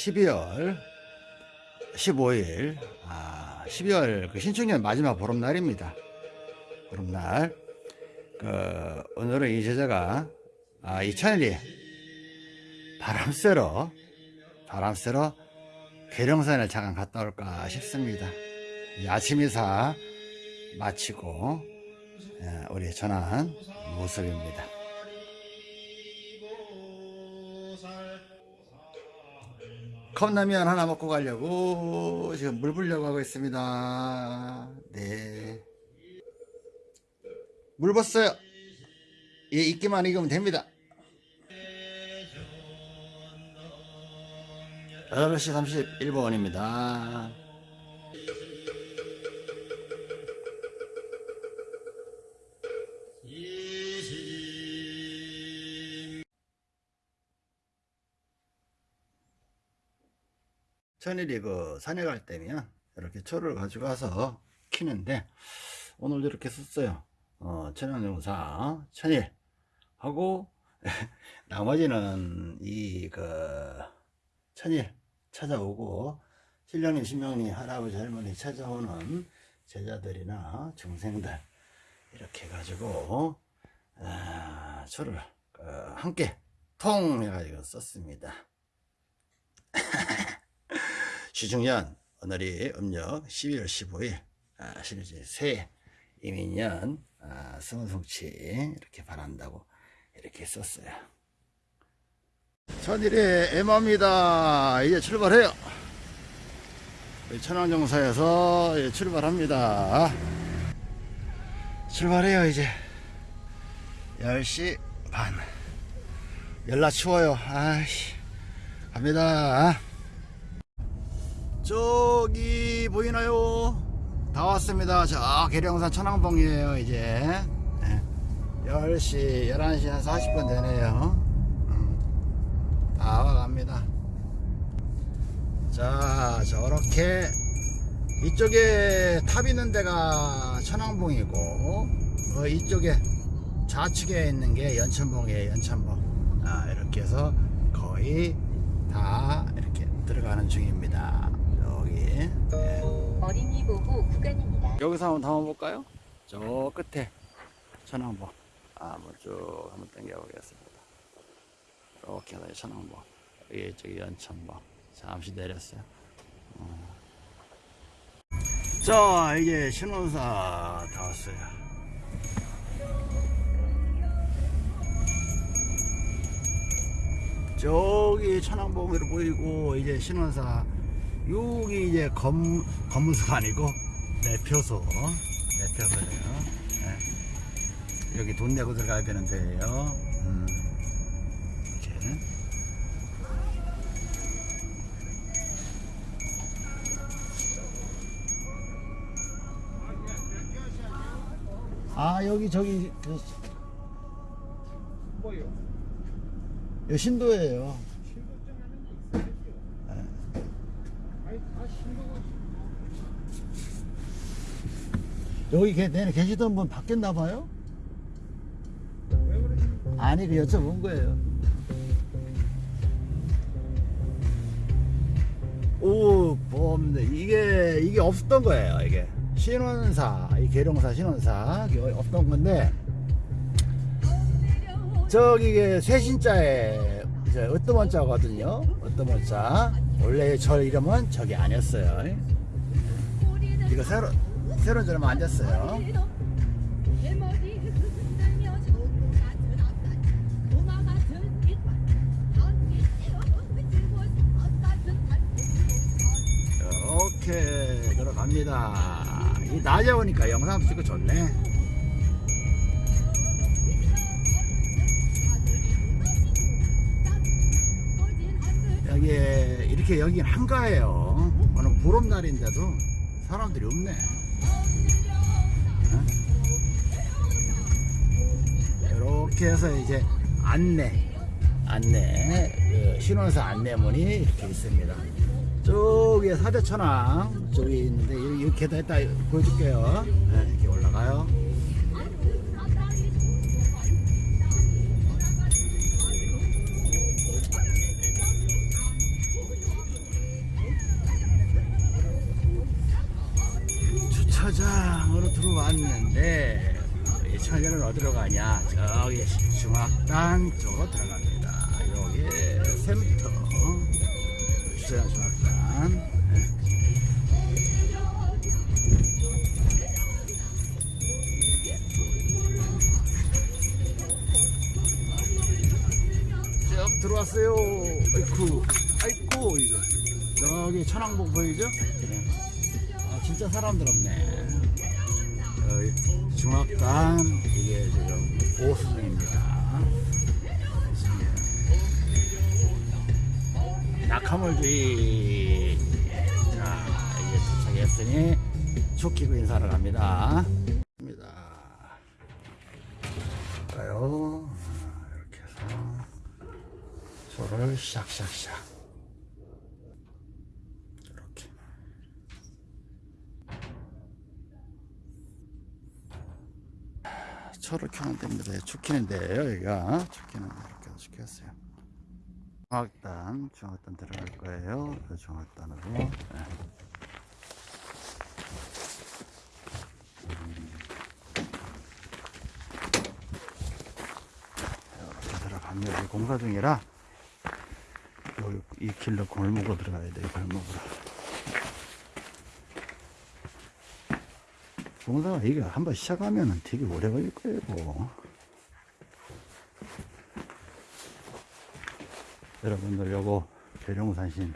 12월 15일 아, 12월 그 신축년 마지막 보름날입니다. 보름날 그 오늘은 이 제자가 아, 이 천일이 바람 쐬러 바람 쐬러 계룡산에 잠깐 갔다 올까 싶습니다. 이 아침 이사 마치고 예, 우리 전한 모습입니다. 컵라면 하나 먹고 가려고 지금 물 부려고 하고 있습니다. 네. 물 붓어요. 예, 익기만 익으면 됩니다. 8시 31분입니다. 천일이 그 산에 갈 때면 이렇게 초를 가지고 와서 키는데 오늘 이렇게 썼어요. 어, 천연용사 천일 하고 나머지는 이 그 천일 찾아오고 신령님 신명님 할아버지 할머니 찾아오는 제자들이나 중생들 이렇게 해가지고 아, 초를 그 함께 통 해가지고 썼습니다. 시중년 오늘이 음력 12월 15일 아, 실제 새 이민년 아, 성성치 이렇게 바란다고 이렇게 썼어요. 천일의 애마입니다. 이제 출발해요. 천왕정사에서 출발합니다. 출발해요 이제 10시 반 연락 추워요 아이씨 갑니다 저기 보이나요? 다 왔습니다. 저 계룡산 천왕봉이에요 이제. 네. 10시 11시 한 40분 되네요. 음. 다 와갑니다. 자 저렇게 이쪽에 탑 있는 데가 천왕봉이고 어, 이쪽에 좌측에 있는 게 연천봉이에요 연천봉. 아, 이렇게 해서 거의 다 이렇게 들어가는 중입니다 여기 예. 어린이 보호 구간입니다. 여기서 한번 담아볼까요? 저 끝에 천왕봉 아, 한번 쭉 한번 당겨 보겠습니다 이렇게 해서 천왕봉 여기 저기 연천봉 잠시 내렸어요 어. 자 이제 신원사 다 왔어요 저기 천왕봉으로 보이고 이제 신원사 여기 이제 검, 검문소가 아니고 내표소 내표소예요 네. 여기 돈 내고 들어가야 되는 데예요 음. 이렇게 아 여기 저기 그, 뭐요? 신도예요 아니 다 신고가 여기 계, 내내 계시던 분 바뀌었나 봐요? 아니 그 여쭤본 거예요. 오 보험인데 이게 이게 없었던 거예요 이게. 신원사 이 계룡사 신원사. 없던 건데. 저기 이게 쇄신자에 이제 으뜸원자거든요? 으뜸원자 원래 절 이름은 저기 아니었어요. 이거 새로 새로운 절 앉았어요. 이렇게 들어갑니다. 이 낮에 오니까 영상 찍고 좋네 이렇게 여긴 한가해요. 오늘 보름날인데도 사람들이 없네. 이렇게 해서 이제 안내 안내 그 신원사 안내문이 이렇게 있습니다. 저기에 사대천왕 저기 있는데 이렇게 다 이따 보여줄게요. 네, 이렇게 올라가요 주차장으로 들어왔는데 이 천일은 어디로 가냐? 저기 중학단 쪽으로 들어갑니다. 여기 샘터. 주차장 중학단. 네. 쭉 들어왔어요. 아이쿠. 아이쿠 이거. 저기 천왕봉 보이죠? 진짜 사람들 없네. 어, 중학단 이게 지금 보수중입니다. 낙하물주의. 자 이제 도착했으니 축기고 인사를 갑니다. 가요? 아, 이렇게 해서 소를 샥샥샥 이렇게 초를 켜면 됩니다. 죽히는데요, 여기가. 죽히는 데 이렇게 죽였어요. 중학단, 중학단 들어갈 거예요. 그 중학단으로. 네. 이렇게 들어갑니다. 공사 중이라 이 길로 골목으로 들어가야 돼요, 골목으로. 공사가 이게 한번 시작하면 되게 오래 걸릴 거예요. 뭐. 여러분들 요거 계룡산신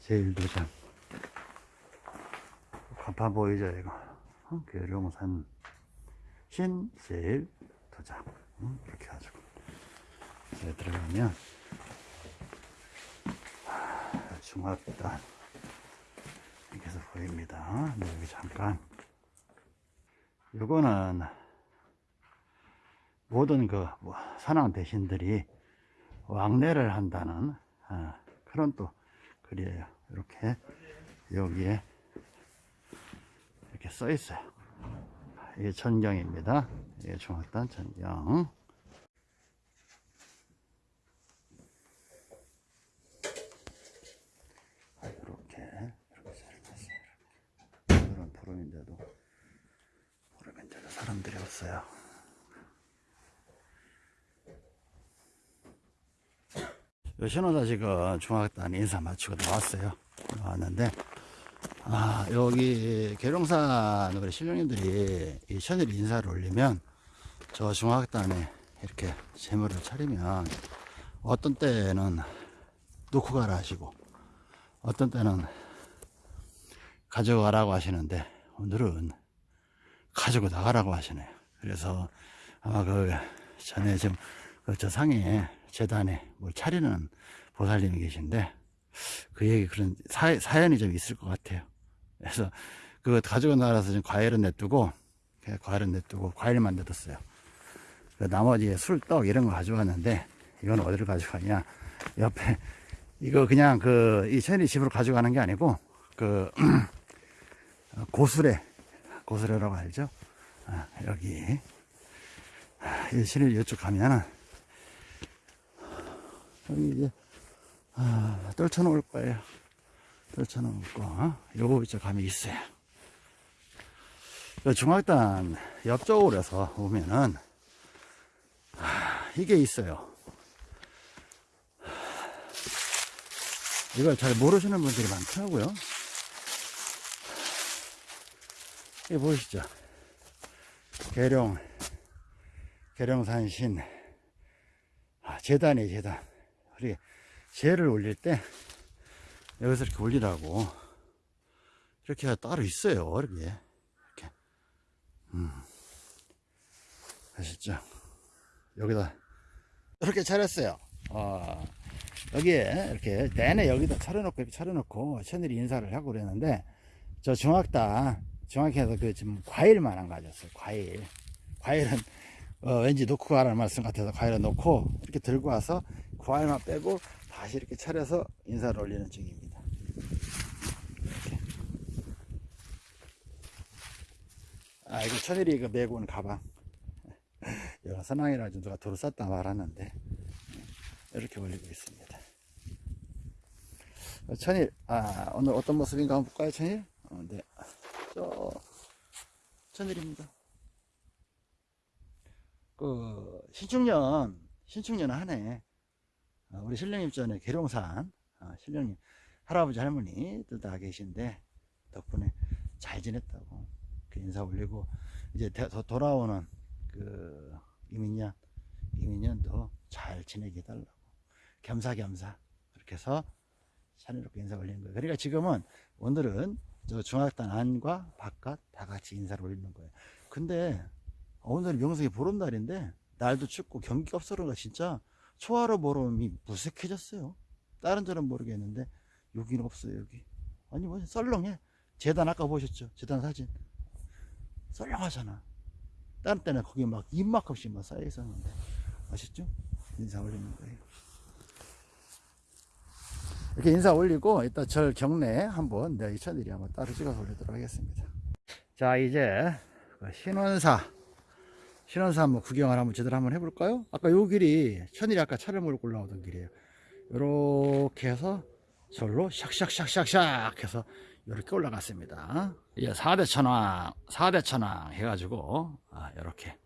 제일도장 간판 보이죠 이거 어? 계룡산 신 제일도장 음, 이렇게 해가지고 여기 들어가면 아, 중학단 이렇게 해서 보입니다 네, 여기 잠깐 요거는 모든 그 뭐, 산왕 대신들이 왕래를 한다는 아, 그런 또 글이에요. 이렇게 여기에 이렇게 써 있어요. 이게 전경입니다. 이게 중학단 전경. 아, 이렇게 이렇게 잘 놨어요. 이런 푸름인데도 푸름인데도 사람들이 없어요. 요 신호다 지금 중학단 인사 마치고 나왔어요. 나왔는데, 아, 여기 계룡산 우리 신령님들이 이 천일 인사를 올리면 저 중학단에 이렇게 재물을 차리면 어떤 때는 놓고 가라 하시고 어떤 때는 가져가라고 하시는데 오늘은 가지고 나가라고 하시네요. 그래서 아마 그 전에 지금 그저 상에 재단에 뭘 차리는 보살님이 계신데 그 얘기 그런 사, 사연이 좀 있을 것 같아요. 그래서 그거 가지고 나가서 지금 과일은 냅두고 그냥 과일은 냅두고 과일만 냅뒀어요. 그 나머지 술, 떡 이런 거 가져왔는데 이건 어디를 가져가냐 옆에 이거 그냥 그 이 천리 집으로 가져가는 게 아니고 그 고수레 고수레라고 알죠? 아, 여기 아, 이 신을 이쪽 가면은 여기 이제 아, 떨쳐 놓을 거예요. 떨쳐놓을 거. 어? 요거 이쪽 가면 있어요. 요 중학단 옆쪽으로 해서 오면은 아, 이게 있어요. 이걸 잘 모르시는 분들이 많더라고요. 이게 보이시죠? 계룡, 계룡산신, 아, 재단이 재단. 우리 재를 올릴 때 여기서 이렇게 올리라고 이렇게 따로 있어요. 이렇게. 이렇게. 음. 아셨죠? 여기다 이렇게 차렸어요. 어, 여기에 이렇게 내내 여기다 차려놓고 차려놓고 천일이 인사를 하고 그랬는데 저 중학 단 중학해서 그 지금 과일만한 가졌어요. 과일. 과일은 어, 왠지 놓고 가라는 말씀 같아서 과일을 놓고 이렇게 들고 와서 과일만 빼고 다시 이렇게 차려서 인사를 올리는 중입니다. 아, 이거 천일이 이거 메고 온 가방. 여가 선왕이라 좀 누가 도로 쌌다 말았는데 이렇게 올리고 있습니다. 어, 천일, 아, 오늘 어떤 모습인가 한번 볼까요, 천일? 어, 네. 저, 천일입니다. 그 신축년 신축년 한해 어, 우리 신령님 전에 계룡산 어, 신령님 할아버지 할머니들 다 계신데 덕분에 잘 지냈다고 그 인사 올리고 이제 더 돌아오는 그 이민년 이민년도 잘 지내게 해달라고 겸사겸사 그렇게 해서 차례롭게 인사 올리는 거예요. 그러니까 지금은 오늘은 저 중학단 안과 바깥 다 같이 인사를 올리는 거예요. 근데 오늘 명성이 보름날인데 날도 춥고 경기가 없어 그런가 진짜 초하루 보름이 무색해졌어요. 다른 데는 모르겠는데 여기는 없어요 여기. 아니 뭐 썰렁해. 재단 아까 보셨죠? 재단 사진. 썰렁하잖아. 다른 때는 거기 막 입만큼씩 막 쌓여 있었는데 아셨죠? 인사 올리는 거예요. 이렇게 인사 올리고 이따 절 경내 한번 내가 이천일이 한번 따로 찍어서 올리도록 하겠습니다. 자 이제 그 신원사 신원사 한번 구경을 한번 제대로 한번 해볼까요? 아까 요 길이 천일이 아까 차를 몰고 올라오던 길이에요. 요렇게 해서 절로 샥샥샥샥샥 해서 이렇게 올라갔습니다. 이제 4대 천왕, 4대 천왕 해가지고, 아, 요렇게.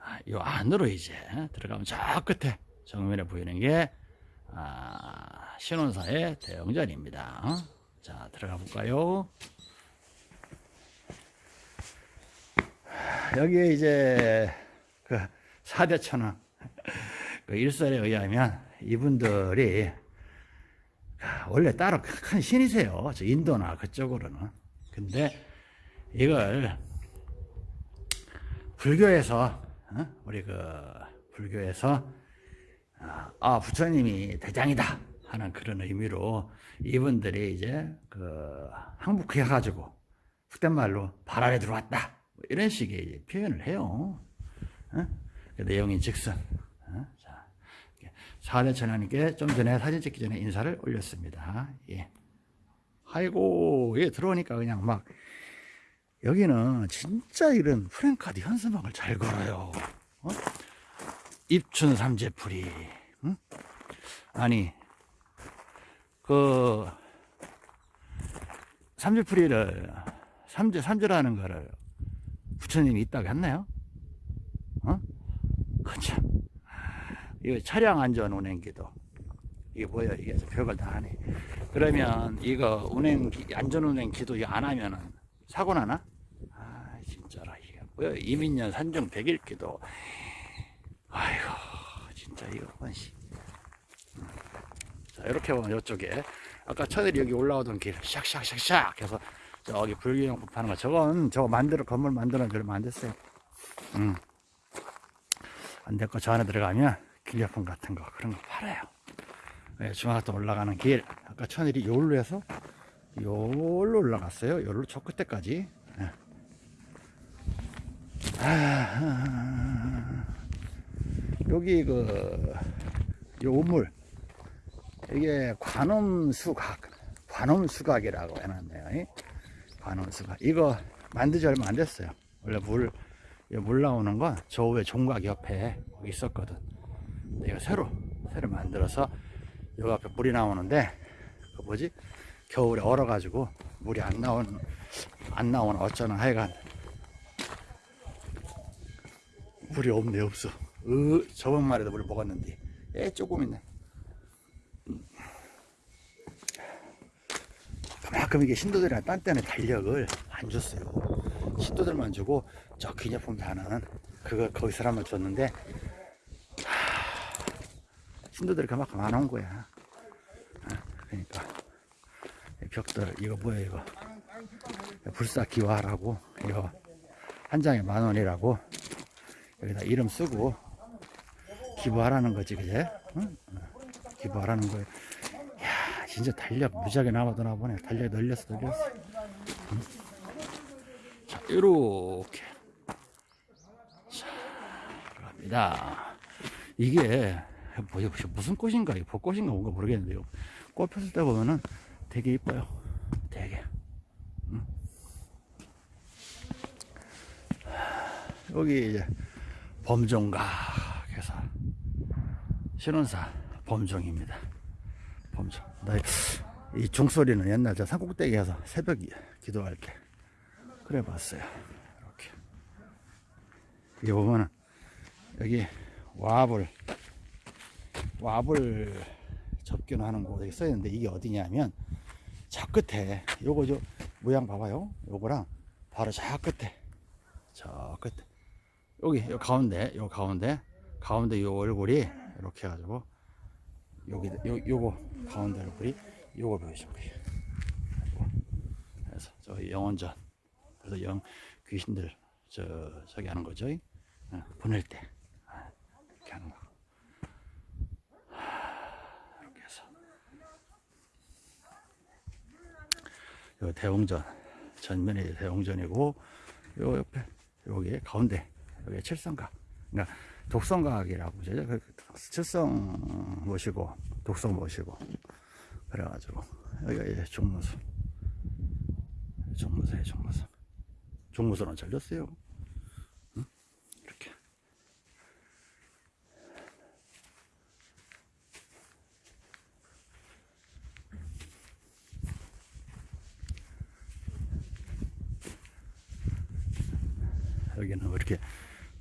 아, 요 안으로 이제 들어가면 저 끝에 정면에 보이는 게, 아, 신원사의 대영전입니다. 자, 들어가 볼까요? 여기에 이제 그 4대 천왕, 그 일설에 의하면 이분들이 원래 따로 큰 신이세요. 저 인도나 그쪽으로는. 근데 이걸 불교에서 어? 우리 그 불교에서 아, 아, 부처님이 대장이다 하는 그런 의미로 이분들이 이제 그 항복해 가지고 속된 말로 발 아래 들어왔다 뭐 이런 식의 표현을 해요. 어? 그 내용인 즉슨 어? 자, 사대 천하님께 좀 전에 사진 찍기 전에 인사를 올렸습니다. 예. 아이고, 예, 들어오니까 그냥 막, 여기는 진짜 이런 프랭카드 현수막을 잘 걸어요. 어? 입춘 삼재풀이, 응? 아니, 그, 삼재풀이를, 삼재, 삼재라는 거를 부처님이 있다고 했나요? 어? 그 참. 이거 차량 안전 운행 기도. 이게 뭐야, 이게 별걸 다 하네. 그러면 이거 운행, 기- 안전 운행 기도 안 하면은 사고 나나? 아, 진짜라. 이게 뭐야, 이민년 산중 백일 기도. 아이고, 진짜 이거 번시. 자, 이렇게 보면 이쪽에 아까 천일이 여기 올라오던 길 샥샥샥샥 해서 저기 불교용품 파는 거 저건 저거 만들어 건물 만들어 얼마 안 됐어요. 음. 안 됐고 저 안에 들어가면 기념품 같은 거 그런 거 팔아요. 예, 중학도 올라가는 길 아까 천일이 요로 해서 요로 올라갔어요. 요로 저 끝에까지. 예. 아, 여기 그 요물 이게 관음수각 관음수각이라고 해놨네요. 이? 관음수각 이거 만드지 얼마 안 됐어요. 원래 물 이물 나오는 건 저 위에 종각 옆에 있었거든. 이거 새로 새로 만들어서 여기 앞에 물이 나오는데 그 뭐지 겨울에 얼어 가지고 물이 안 나온 안 나오는 어쩌나 하여간 물이 없네 없어. 으 저번 말에도 물 먹었는데 에 조금 있네. 음. 그만큼 이게 신도들이랑 딴 때는 달력을 안 줬어요. 신도들만 주고 저 기념품 사는 그거 거기 사람을 줬는데 하, 신도들이 그만큼 안 온 거야. 어, 그러니까 이 벽돌 이거 뭐야 이거 불사 기화라고 이거 한 장에 만 원이라고 여기다 이름 쓰고 기부하라는 거지 그제? 응? 어, 기부하라는 거야. 야 진짜 달력 무지하게 남아도나 보네. 달력 늘렸어 늘렸어. 응? 자 이렇게 자 갑니다. 이게 뭐야 무슨 꽃인가 이거 벚꽃인가 뭔가 모르겠는데요. 꽃 폈을 때 보면은 되게 이뻐요. 되게. 응? 여기 이제 해서 신원사 범종입니다. 범종. 나 이 종소리는 옛날 저 산꼭대기 에서 새벽 기도할 때 그래 봤어요. 이렇게. 여기 보면은 여기 와불 와불 접견하는 곳에 써 있는데 이게 어디냐면 저 끝에 요거 저 모양 봐봐요 요거랑 바로 저 끝에 저 끝에 여기 요 가운데 요 가운데 가운데 요 얼굴이 이렇게 해가지고 여기 요 요거 가운데 얼굴이 요거 돼요 요거. 그래서 저 영원전 그래서 영 귀신들 저 저기 하는 거죠? 어, 보낼 때. 아, 이렇게 하는 거. 하, 이렇게 해서. 요 대웅전 전면이 대웅전이고 요 옆에 여기 가운데 여기 칠성각 그러니까 독성각이라고 그러죠. 그 칠성 모시고 독성 모시고. 그래가지고 여기가 종무소 종무소에 종무소 종무소는 잘렸어요. 여기는 뭐 이렇게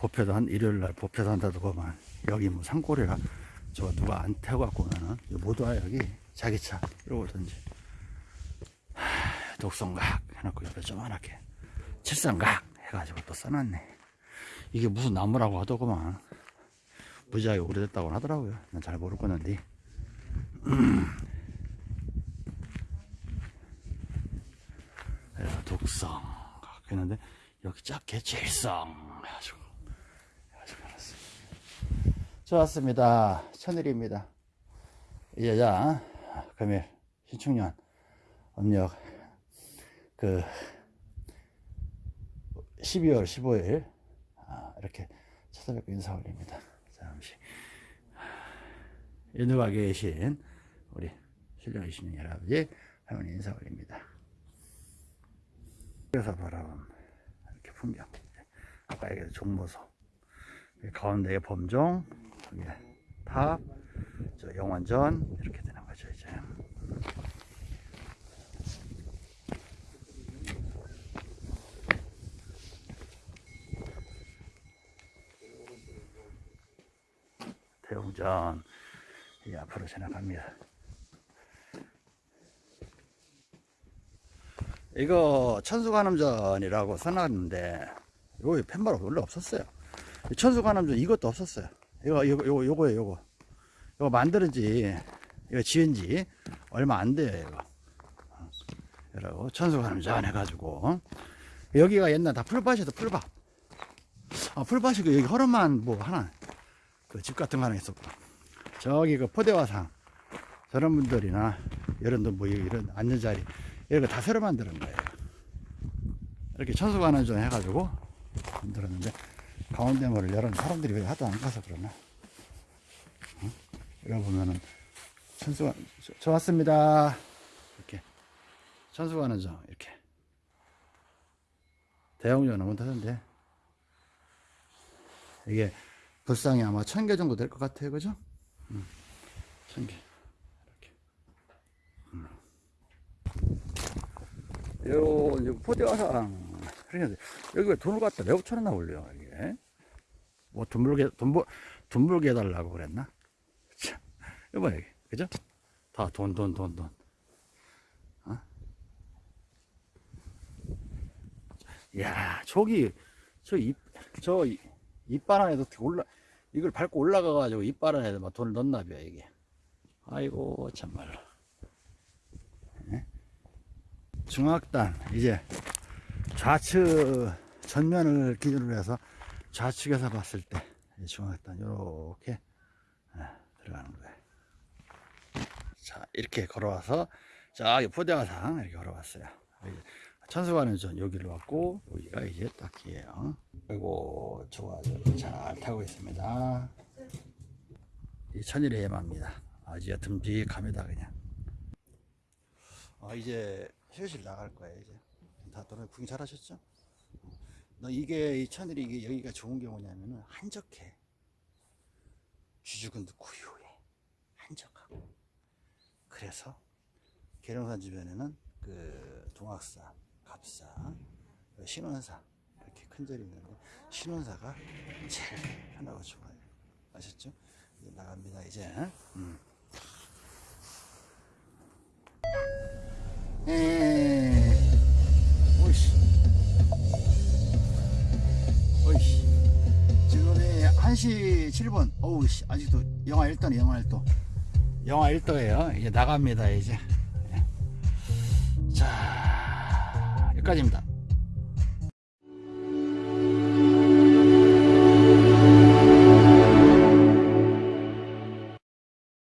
법회도 한 일요일 날 법회도 한다고 보면 여기 뭐 산골이라 저 누가 안 태워 갖고 오면은 못와 여기 자기 차 이러고 오든지. 하, 독성각 해놓고 옆에 조그맣게 칠성각 해가지고 또 써놨네. 이게 무슨 나무라고 하더구만. 무지하게 오래됐다고 하더라고요. 난 잘 모르겠는데. 그래서 독성각 했는데 여기 작게 칠성 해가지고. 좋았습니다. 천일입니다. 이 여자 금일 신축년 음력 그 12월 15일. 아, 이렇게 찾아뵙고 인사 올립니다. 잠시. 인도가 계신 우리 신령이신 할아버지 할머니 인사 올립니다. 그래서 바라본 이렇게 풍경. 아까 얘기한 종모소. 가운데에 범종 여기 탑저 영원전 이렇게 되는 거죠 이제. 대웅전 이 앞으로 지나갑니다. 이거 천수관음전이라고 써놨는데 이거 펜바로 원래 없었어요. 천수관음전 이것도 없었어요 이거 이거 요거 요거예요 요거. 이거 만드는 지. 이거 지은 지 얼마 안 돼요 이거. 이러고 천수관음전 해가지고. 여기가 옛날 다 풀밭이다 풀밭. 아 풀밭이고 여기 허름한 뭐 하나 그 집 같은 거 하나 있었고. 저기 그 포대화상. 저런 분들이나 이런 뭐 이런 앉는 자리. 이런 거 다 새로 만드는 거예요. 이렇게 천수관을 좀 해가지고 만들었는데 가운데 문을 열은 사람들이 왜 하도 안 가서 그러나? 응? 이거 보면은 천수관 저- 좋았습니다. 이렇게 천수관은 좀 이렇게 대형전은 못하던데 이게 불상이 아마 천 개 정도 될 것 같아요, 그죠? 음, 천 개. 이렇게. 요, 이제 포대화상. 그러니까 여기 왜 돈을 갖다 내 5천 원나 올려, 이 게. 뭐, 벌, 돈 벌게 해달라고 그랬나? 참. 이거 봐, 이게. 그죠? 다 돈, 돈, 돈, 돈. 어? 야 저기, 저 입, 저 이- 이빨 안에도 올라, 이걸 밟고 올라가 가지고 이빨 안에도 막 돈을 넣나 봐요, 이게. 아이고, 참말로. 중학단 이제 좌측 전면을 기준으로 해서 좌측에서 봤을 때 중학단 이렇게 들어가는 거예요. 자 이렇게 걸어와서 저기 포대화상 이렇게 걸어왔어요. 천수관은 전 여기로 왔고 여기가 이제 딱이에요. 그리고 좋아 잘 타고 있습니다. 이 천일의 해마입니다. 아주 듬직합니다 그냥. 아 이제 휴실 나갈 거예요 이제 다 너네 구경 잘 하셨죠? 너 이게 이 천일이 이게 여기가 좋은 게 뭐냐면은 한적해 쥐죽은 고요해 한적하고 그래서 계룡산 주변에는 그 동학사, 갑사, 그 신원사 이렇게 큰 절이 있는데 신혼사가 제일 편하고 좋아요. 아셨죠? 이제 나갑니다 이제. 음. 1시 7분. 어우 씨 아직도 영하 1도네 영하 1도. 영하 1도에요. 이제 나갑니다 이제. 자 여기까지입니다